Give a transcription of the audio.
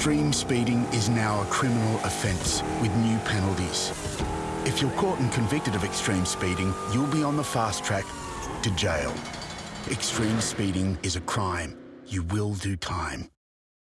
Extreme speeding is now a criminal offence with new penalties. If you're caught and convicted of extreme speeding, you'll be on the fast track to jail. Extreme speeding is a crime. You will do time.